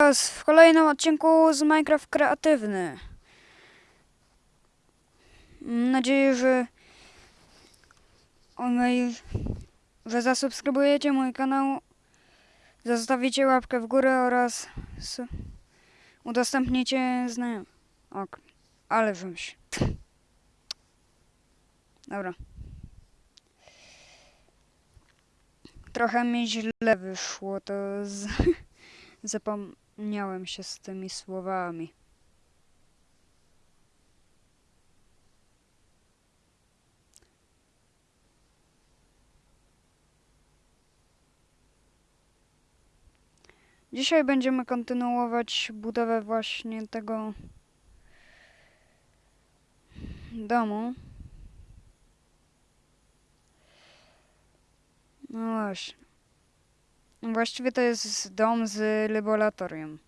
w kolejnym odcinku z Minecraft Kreatywny. Mam nadzieję, że, że zasubskrybujecie mój kanał, zostawicie łapkę w górę oraz udostępnicie znajomym. Ok, ale wymyśl. Dobra. Trochę mi źle wyszło, to z... Zapomniałem się z tymi słowami. Dzisiaj będziemy kontynuować budowę właśnie tego domu. No właśnie. Właściwie to jest dom z laboratorium.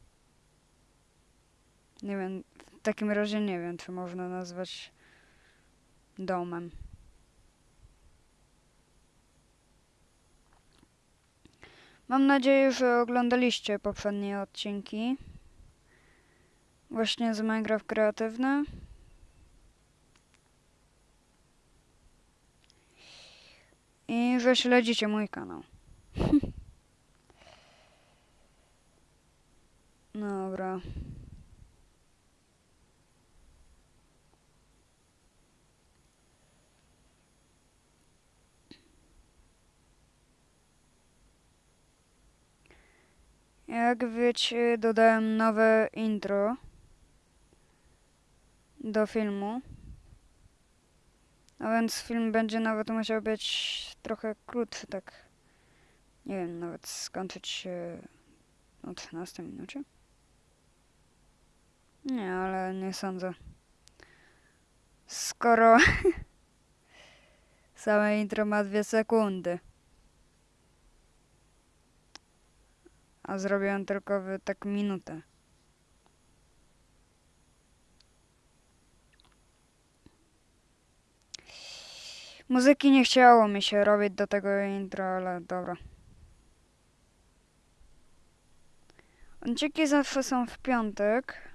Nie wiem, w takim razie nie wiem, czy można nazwać domem. Mam nadzieję, że oglądaliście poprzednie odcinki. Właśnie z Minecraft Kreatywny. I że śledzicie mój kanał. Dobra. Jak wiecie, dodałem nowe intro do filmu. A więc film będzie nawet musiał być trochę krótszy, tak. Nie wiem, nawet skończyć się o 13 minucie. Nie, ale nie sądzę. Skoro same intro ma dwie sekundy. A zrobiłem tylko w tak minutę. Muzyki nie chciało mi się robić do tego intro, ale dobra. Odcinki zawsze są w piątek.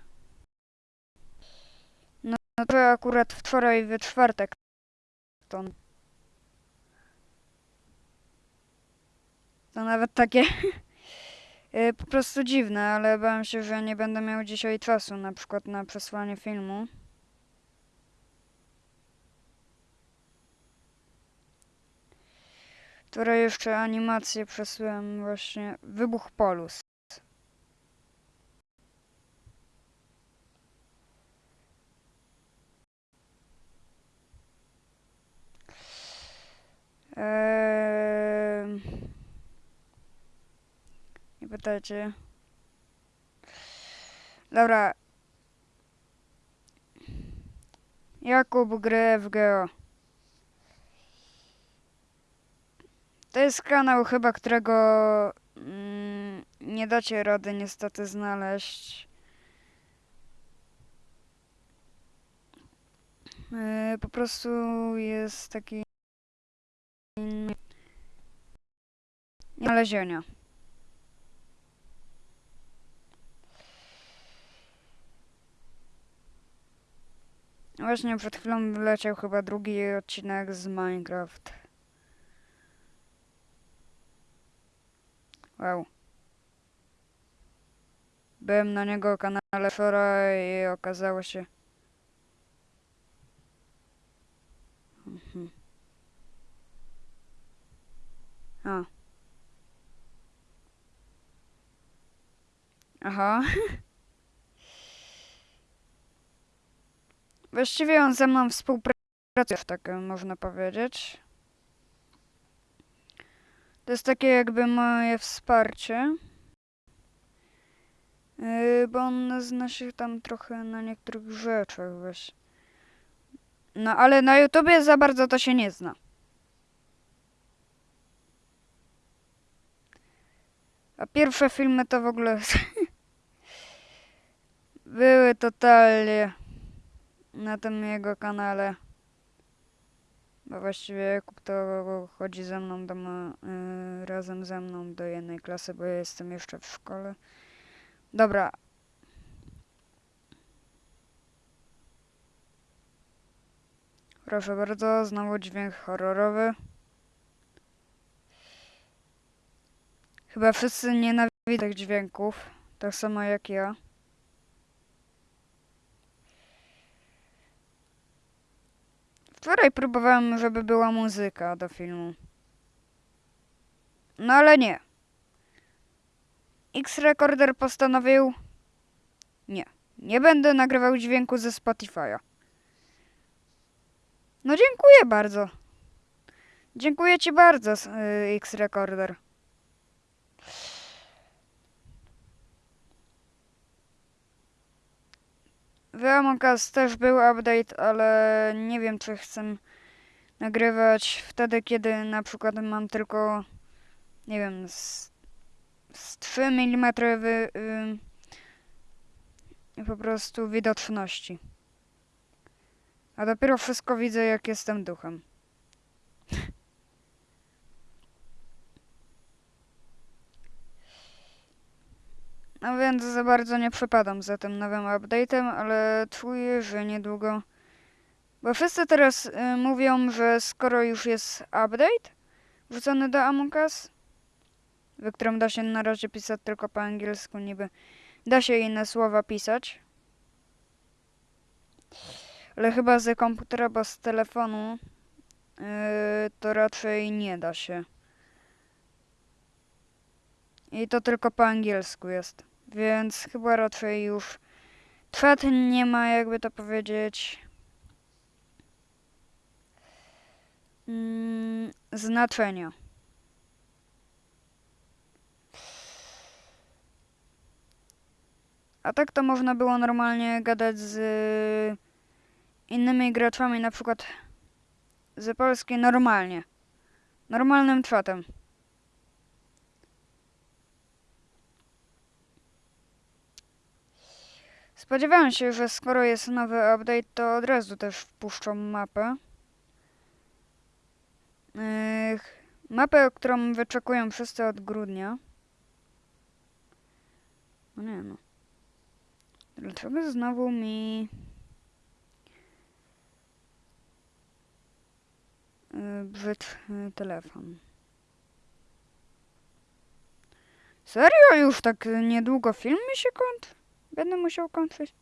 No to akurat wczoraj w czwartek. To, to nawet takie y, po prostu dziwne, ale bałem się, że nie będę miał dzisiaj czasu na przykład na przesłanie filmu. Które jeszcze animację przesyłem właśnie Wybuch Polus. Eee... Nie pytajcie. Dobra. Jakub gry w Geo. To jest kanał chyba, którego mm, nie dacie rady niestety znaleźć. Yy, po prostu jest taki znalezienia. Właśnie przed chwilą wleciał chyba drugi odcinek z Minecraft. Wow. Byłem na niego kanale wczoraj i okazało się... A. Aha. Właściwie on ze mną współpracuje, tak można powiedzieć. To jest takie jakby moje wsparcie. Yy, bo on zna się tam trochę na niektórych rzeczach właśnie. No ale na YouTubie za bardzo to się nie zna. A pierwsze filmy to w ogóle były totalnie na tym jego kanale. Bo właściwie Jakub to chodzi ze mną do, ma- y, razem ze mną do jednej klasy, bo ja jestem jeszcze w szkole. Dobra. Proszę bardzo, znowu dźwięk horrorowy. Chyba wszyscy nienawidzą tych dźwięków, tak samo jak ja. Wczoraj próbowałem, żeby była muzyka do filmu. No ale nie. X-Recorder postanowił... Nie. Nie będę nagrywał dźwięku ze Spotify'a. No dziękuję bardzo. Dziękuję ci bardzo, y, X-Recorder. W Among Us też był update, ale nie wiem, czy chcę nagrywać wtedy, kiedy na przykład mam tylko, nie wiem, z, z 3 mm y, po prostu widoczności. A dopiero wszystko widzę, jak jestem duchem. No więc za bardzo nie przepadam za tym nowym update'em, ale czuję, że niedługo... Bo wszyscy teraz y, mówią, że skoro już jest update wrzucony do Among Us, w którym da się na razie pisać tylko po angielsku niby, da się inne słowa pisać, ale chyba z komputera, bo z telefonu yy, to raczej nie da się. I to tylko po angielsku jest. Więc chyba raczej już chat nie ma, jakby to powiedzieć, mm, znaczenia. A tak to można było normalnie gadać z innymi graczami, na przykład z Polski normalnie. Normalnym czatem. Spodziewałem się, że skoro jest nowy update, to od razu też wpuszczą mapę. Mapę, którą wyczekują wszyscy od grudnia. No nie no. Dlaczego znowu mi... Yy, telefon. Serio? Już tak niedługo film mi się kończy? Będę musiał kończyć.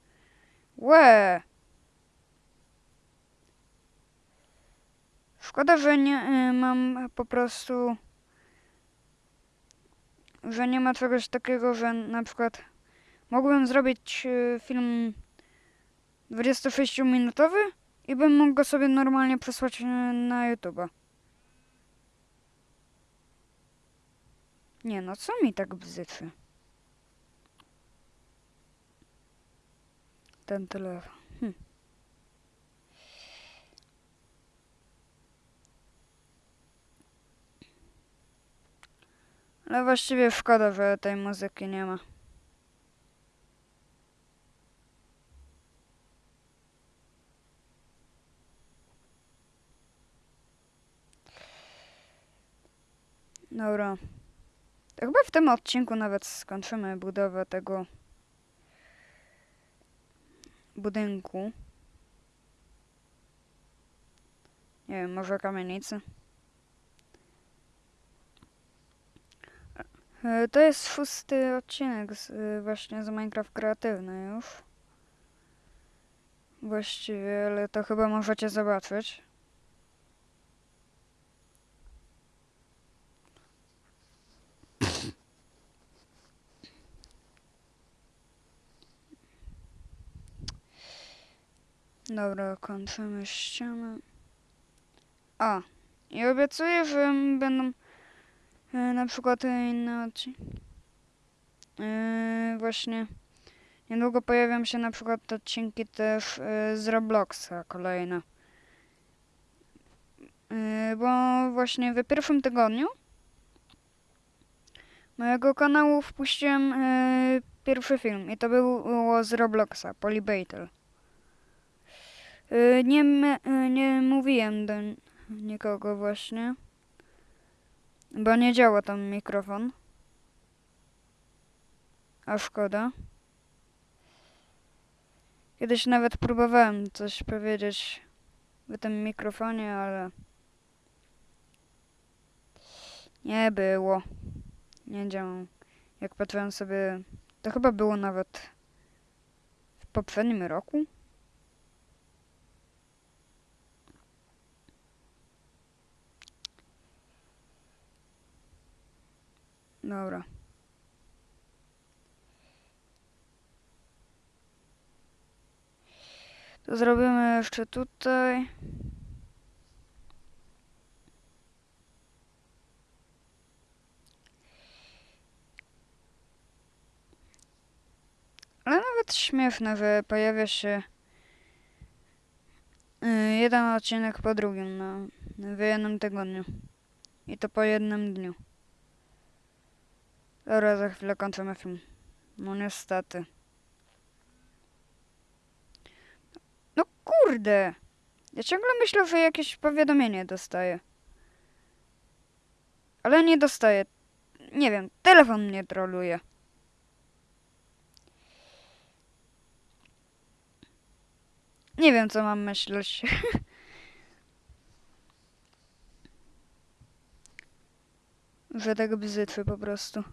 Łe! Szkoda, że nie y, mam po prostu... Że nie ma czegoś takiego, że na przykład mógłbym zrobić y, film 26-minutowy i bym mógł go sobie normalnie przesłać y, na YouTube'a. Nie no, co mi tak bzyczy? Ten telefon. Hm. Ale właściwie szkoda, że tej muzyki nie ma. Dobra. To chyba w tym odcinku nawet skończymy budowę tego budynku. Nie wiem, może kamienicy. E, To jest szósty odcinek z, y, właśnie z Minecraft Kreatywny już. Właściwie, ale to chyba możecie zobaczyć. Dobra, kończymy ścianę. A, i obiecuję, że będą e, na przykład inne odcinki. E, właśnie niedługo pojawią się na przykład odcinki też e, z Robloxa kolejne. E, bo właśnie w pierwszym tygodniu mojego kanału wpuściłem e, pierwszy film i to było z Robloxa, Polybattle. Y, Nie, y, nie mówiłem do nikogo właśnie, bo nie działa tam mikrofon. A szkoda. Kiedyś nawet próbowałem coś powiedzieć w tym mikrofonie, ale nie było. Nie działał. Jak patrzyłem sobie, to chyba było nawet w poprzednim roku. Dobra. To zrobimy jeszcze tutaj. Ale nawet śmieszne, że pojawia się y, jeden odcinek po drugim na, w jednym tygodniu. I to po jednym dniu. Dobra, za chwilę kończymy film. No niestety. No kurde! Ja ciągle myślę, że jakieś powiadomienie dostaję. Ale nie dostaję. Nie wiem, telefon mnie troluje. Nie wiem, co mam myśleć. że tak bzytwy po prostu.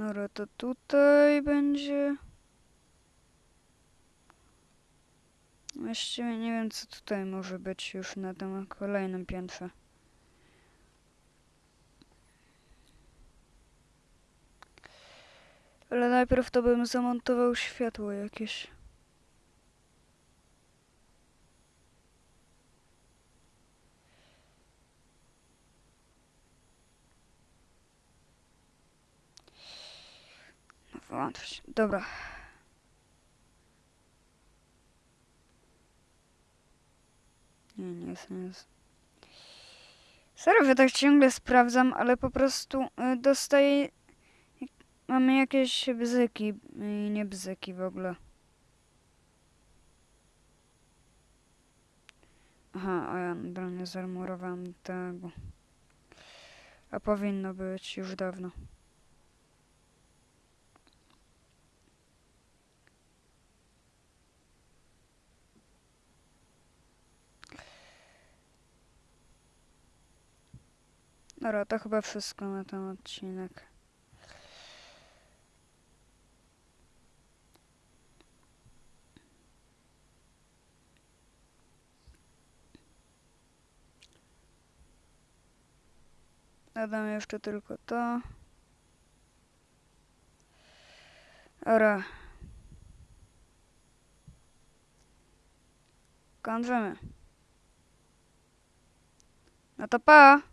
Dobra, to tutaj będzie... Właściwie nie wiem, co tutaj może być już na tym kolejnym piętrze. Ale najpierw to bym zamontował światło jakieś. Wyłączyć. Dobra. Nie, nie jest. Serio, że tak ciągle sprawdzam, ale po prostu y, dostaję... Mamy jakieś bzyki i nie bzyki w ogóle. Aha, a ja nadal nie zarmurowałem tego. A powinno być już dawno. Dobra, to chyba wszystko na ten odcinek. Dodam jeszcze tylko to. Dobra. Kończymy. No to pa!